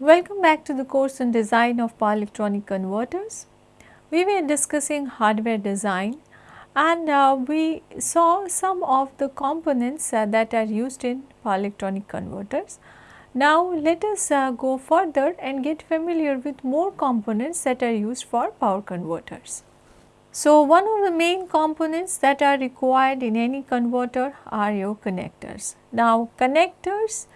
Welcome back to the course on design of power electronic converters. We were discussing hardware design and uh, we saw some of the components uh, that are used in power electronic converters. Now let us uh, go further and get familiar with more components that are used for power converters. So, one of the main components that are required in any converter are your connectors. Now, connectors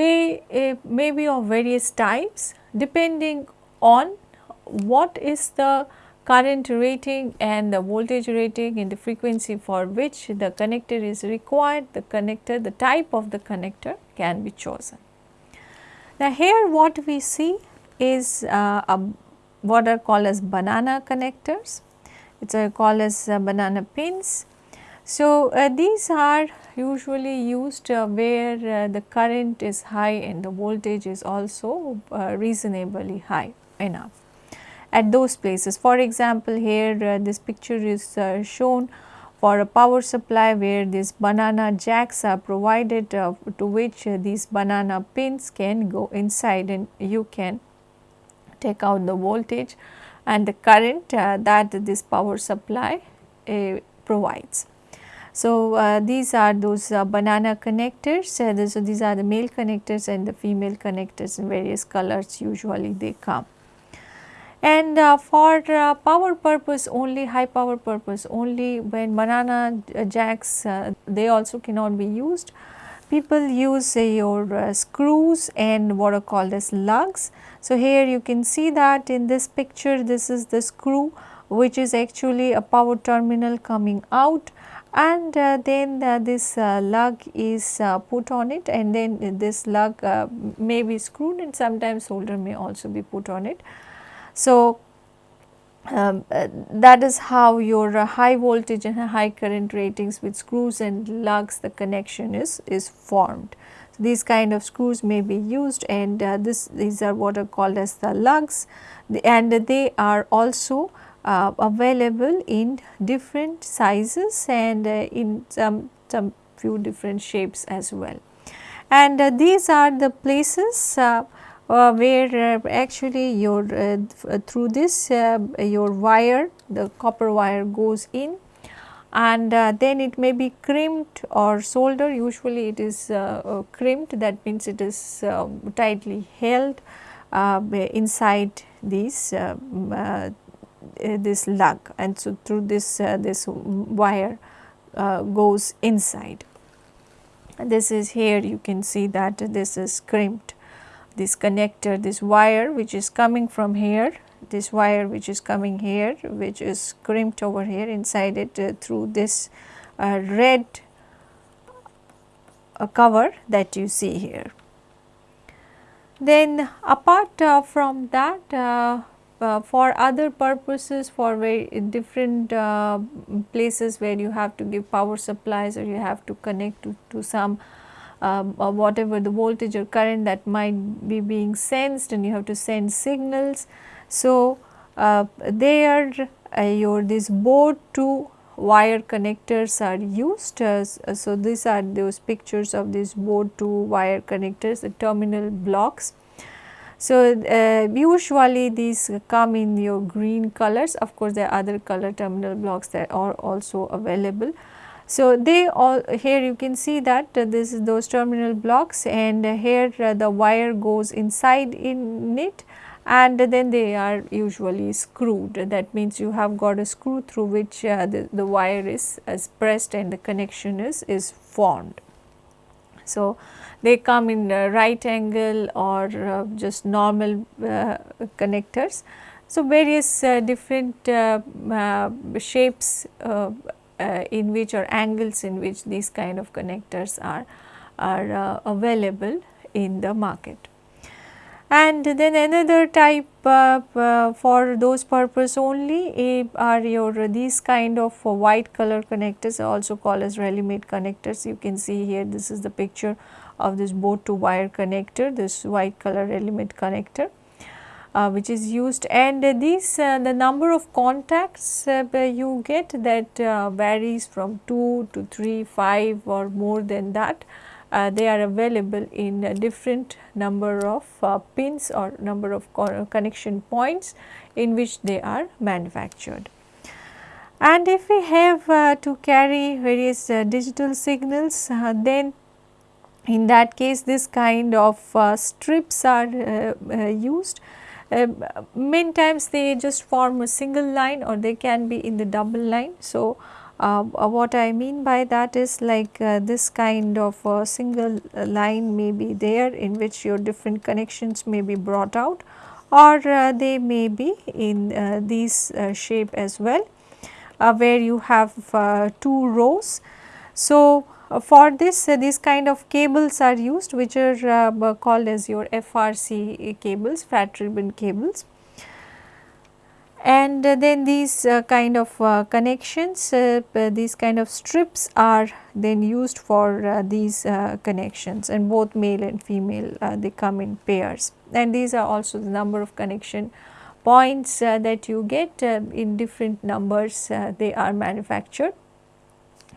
they uh, may be of various types depending on what is the current rating and the voltage rating and the frequency for which the connector is required, the connector, the type of the connector can be chosen. Now, here what we see is uh, a, what are called as banana connectors, it is called as uh, banana pins. So, uh, these are usually used uh, where uh, the current is high and the voltage is also uh, reasonably high enough at those places. For example, here uh, this picture is uh, shown for a power supply where these banana jacks are provided uh, to which these banana pins can go inside and you can take out the voltage and the current that this power supply provides. So, uh, these are those uh, banana connectors, uh, so these are the male connectors and the female connectors in various colors usually they come. And uh, for uh, power purpose only, high power purpose only when banana uh, jacks they also cannot be used. People use your screws and what are called as lugs. So, here you can see that in this picture this is the screw which is actually a power terminal coming out and uh, then uh, this uh, lug is uh, put on it and then this lug uh, may be screwed and sometimes solder may also be put on it. So, um, uh, that is how your high voltage and high current ratings with screws and lugs the connection is, is formed. So, these kind of screws may be used and this these are what are called as the lugs the, and they are also uh, available in different sizes and uh, in some, some few different shapes as well. And uh, these are the places uh, uh, where uh, actually your through this your wire the copper wire goes in. And then it may be crimped or soldered. Usually it is crimped. That means it is tightly held inside these this lug and so through this uh, this wire uh, goes inside. This is here you can see that this is crimped this connector this wire which is coming from here this wire which is coming here which is crimped over here inside it uh, through this uh, red uh, cover that you see here. Then apart from that uh, for other purposes for very different uh, places where you have to give power supplies or you have to connect to, to some um, whatever the voltage or current that might be being sensed and you have to send signals. So, uh, there uh, your this board to wire connectors are used. Uh, so, these are those pictures of this board to wire connectors the terminal blocks so, uh, usually these come in your green colors of course there are other color terminal blocks that are also available. So, they all here you can see that uh, this is those terminal blocks and uh, here uh, the wire goes inside in it and then they are usually screwed that means you have got a screw through which uh, the, the wire is, is pressed and the connection is, is formed. So, they come in right angle or uh, just normal uh, connectors. So, various uh, different shapes in which or angles in which these kind of connectors are, are available in the market. And then another type uh, uh, for those purpose only uh, are your these kind of white color connectors also called as Relimate connectors. You can see here this is the picture of this board to wire connector, this white color element connector. Uh, which is used and uh, these uh, the number of contacts uh, you get that uh, varies from 2 to 3, 5 or more than that uh, they are available in different number of uh, pins or number of co connection points in which they are manufactured. And if we have uh, to carry various uh, digital signals uh, then in that case this kind of strips are used. many times they just form a single line or they can be in the double line. So, uh, uh, what I mean by that is like uh, this kind of a single uh, line may be there in which your different connections may be brought out or uh, they may be in uh, these shape as well where you have two rows. So, for this these kind of cables are used which are called as your FRC cables flat ribbon cables and uh, then these uh, kind of uh, connections uh, these kind of strips are then used for uh, these uh, connections. And both male and female they come in pairs. And these are also the number of connection points that you get in different numbers they are manufactured.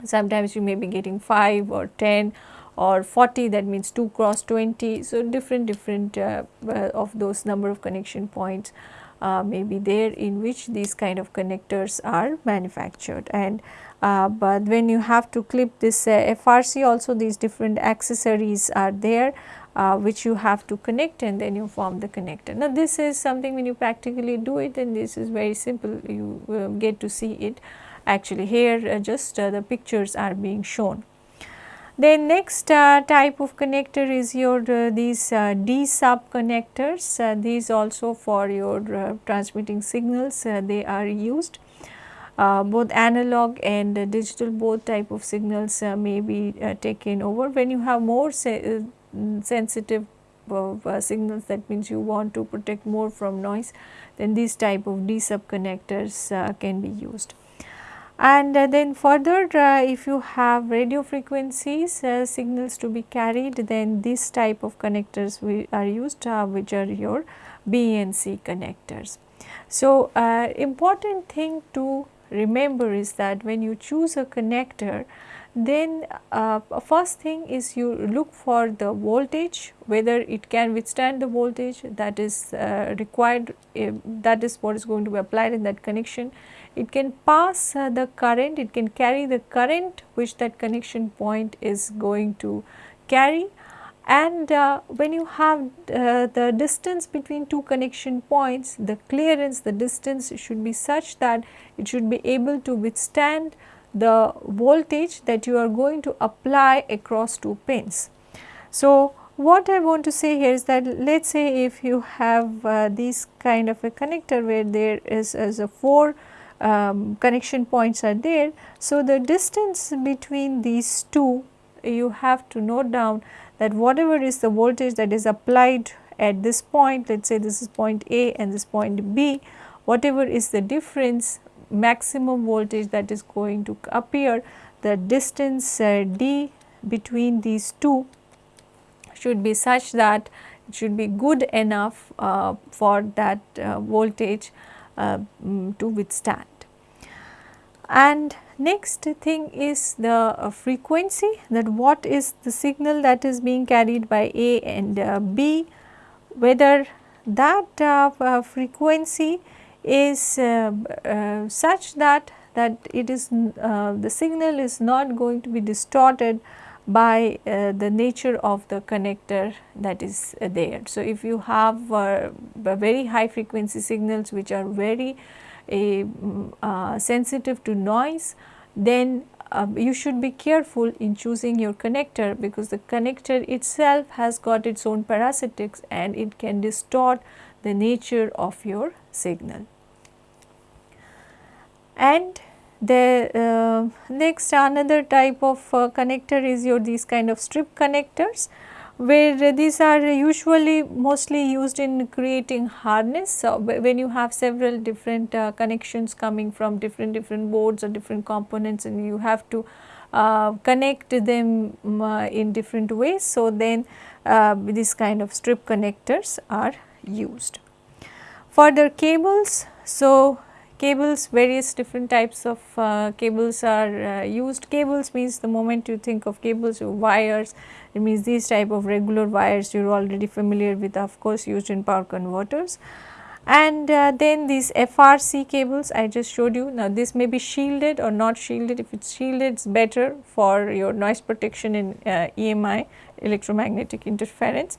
Sometimes you may be getting 5 or 10 or 40 that means 2 cross 20 so different different of those number of connection points uh, may be there in which these kind of connectors are manufactured and uh, but when you have to clip this uh, FRC also these different accessories are there uh, which you have to connect and then you form the connector. Now this is something when you practically do it and this is very simple you uh, get to see it actually here uh, just the pictures are being shown. Then next uh, type of connector is your uh, these uh, D sub connectors. Uh, these also for your uh, transmitting signals uh, they are used. both analog and digital both type of signals may be taken over. When you have more se sensitive signals that means you want to protect more from noise then these type of D sub connectors can be used and uh, then further uh, if you have radio frequencies uh, signals to be carried then this type of connectors we are used which are your BNC connectors. So, important thing to remember is that when you choose a connector then uh, first thing is you look for the voltage whether it can withstand the voltage that is required that is what is going to be applied in that connection. It can pass uh, the current, it can carry the current which that connection point is going to carry. And uh, when you have uh, the distance between two connection points, the clearance, the distance should be such that it should be able to withstand the voltage that you are going to apply across two pins. So, what I want to say here is that let us say if you have uh, this kind of a connector where there is, is a 4 um, connection points are there. So, the distance between these two you have to note down that whatever is the voltage that is applied at this point let us say this is point A and this point B whatever is the difference maximum voltage that is going to appear the distance uh, D between these two should be such that it should be good enough uh, for that uh, voltage uh, mm, to withstand. And next thing is the uh, frequency that what is the signal that is being carried by A and uh, B, whether that frequency is uh, uh, such that that it is the signal is not going to be distorted by uh, the nature of the connector that is uh, there. So, if you have uh, very high frequency signals which are very mm, uh, sensitive to noise, then um, you should be careful in choosing your connector because the connector itself has got its own parasitics and it can distort the nature of your signal. And the uh, next another type of uh, connector is your these kind of strip connectors where these are usually mostly used in creating harness. So, when you have several different uh, connections coming from different different boards or different components and you have to uh, connect them uh, in different ways. So, then uh, this kind of strip connectors are used. Further cables, so cables various different types of uh, cables are uh, used. Cables means the moment you think of cables wires it means these type of regular wires you are already familiar with of course used in power converters. And uh, then these FRC cables I just showed you now this may be shielded or not shielded if it is shielded it is better for your noise protection in uh, EMI electromagnetic interference.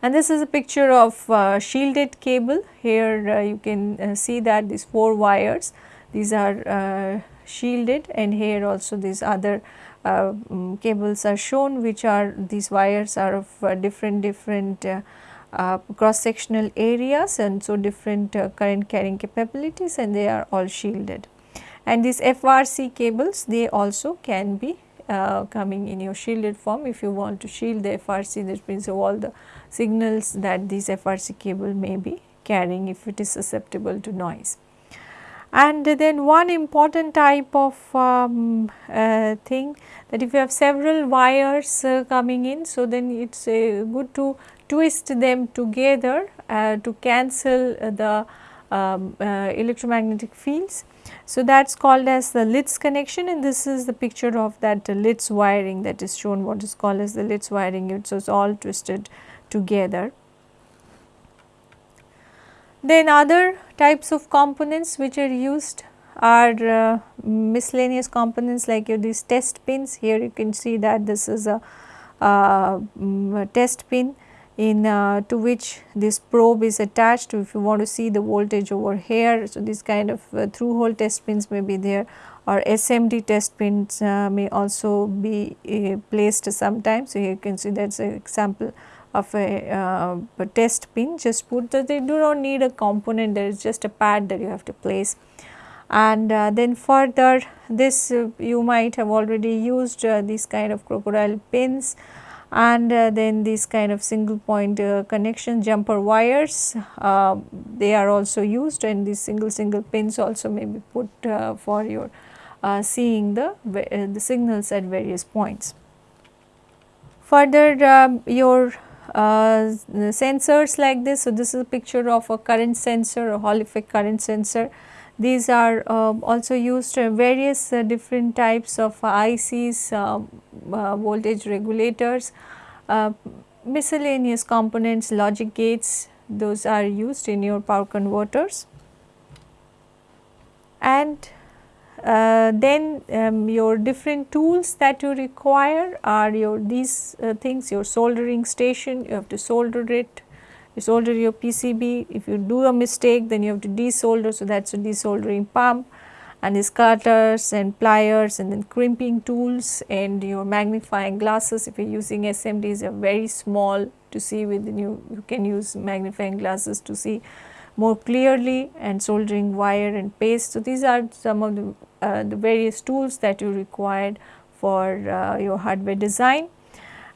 And this is a picture of uh, shielded cable. Here uh, you can uh, see that these 4 wires, these are uh, shielded and here also these other um, cables are shown which are these wires are of uh, different different cross sectional areas and so different current carrying capabilities and they are all shielded. And these FRC cables they also can be coming in your shielded form if you want to shield the FRC that means all the signals that this FRC cable may be carrying if it is susceptible to noise. And then one important type of um, uh, thing that if you have several wires uh, coming in, so then it is uh, good to twist them together uh, to cancel the um, uh, electromagnetic fields. So, that is called as the Litz connection and this is the picture of that Litz wiring that is shown what is called as the Litz wiring. It is all twisted together. Then other types of components which are used are uh, miscellaneous components like these test pins. Here you can see that this is a, uh, a test pin in uh, to which this probe is attached if you want to see the voltage over here. So, this kind of uh, through hole test pins may be there or SMD test pins uh, may also be uh, placed sometimes. So, here you can see that is an example of a, uh, a test pin just put that they do not need a component there is just a pad that you have to place and uh, then further this you might have already used these kind of crocodile pins and uh, then these kind of single point uh, connection jumper wires they are also used and these single single pins also may be put for your seeing the the signals at various points. Further um, your uh, sensors like this. So, this is a picture of a current sensor, a Hall effect current sensor. These are uh, also used various uh, different types of ICs, um, uh, voltage regulators, uh, miscellaneous components, logic gates, those are used in your power converters. And uh, then um, your different tools that you require are your these uh, things your soldering station you have to solder it you solder your PCB if you do a mistake then you have to desolder. So that is a desoldering pump and these cutters and pliers and then crimping tools and your magnifying glasses. If you are using SMDs they are very small to see within you you can use magnifying glasses to see more clearly and soldering wire and paste. So, these are some of the, uh, the various tools that you required for uh, your hardware design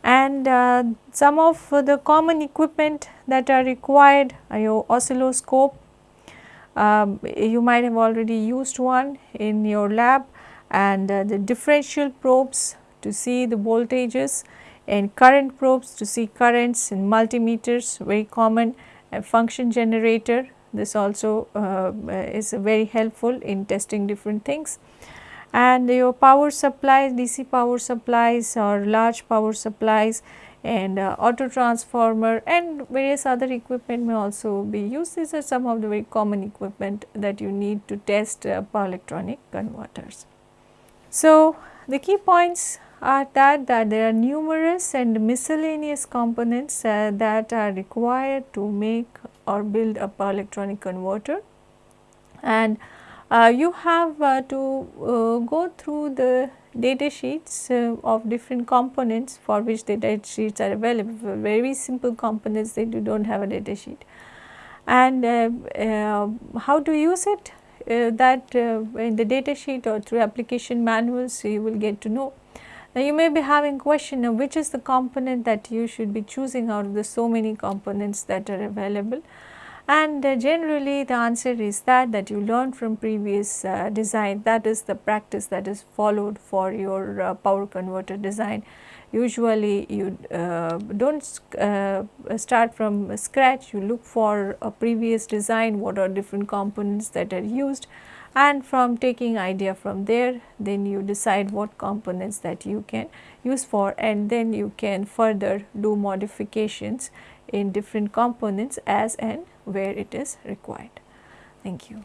and uh, some of the common equipment that are required are your oscilloscope. Um, you might have already used one in your lab. And uh, the differential probes to see the voltages and current probes to see currents and multimeters very common a function generator. This also uh, is very helpful in testing different things and your power supplies DC power supplies or large power supplies and uh, auto transformer and various other equipment may also be used. These are some of the very common equipment that you need to test uh, power electronic converters. So, the key points are that, that there are numerous and miscellaneous components uh, that are required to make or build a power electronic converter and you have uh, to uh, go through the data sheets uh, of different components for which the data sheets are available. Very simple components they do not have a data sheet. And uh, uh, how to use it? That in the data sheet or through application manuals you will get to know. Now, you may be having question of which is the component that you should be choosing out of the so many components that are available and uh, generally the answer is that that you learn from previous uh, design. That is the practice that is followed for your uh, power converter design. usually you do not start from scratch, you look for a previous design, what are different components that are used and from taking idea from there then you decide what components that you can use for and then you can further do modifications in different components as and where it is required. Thank you.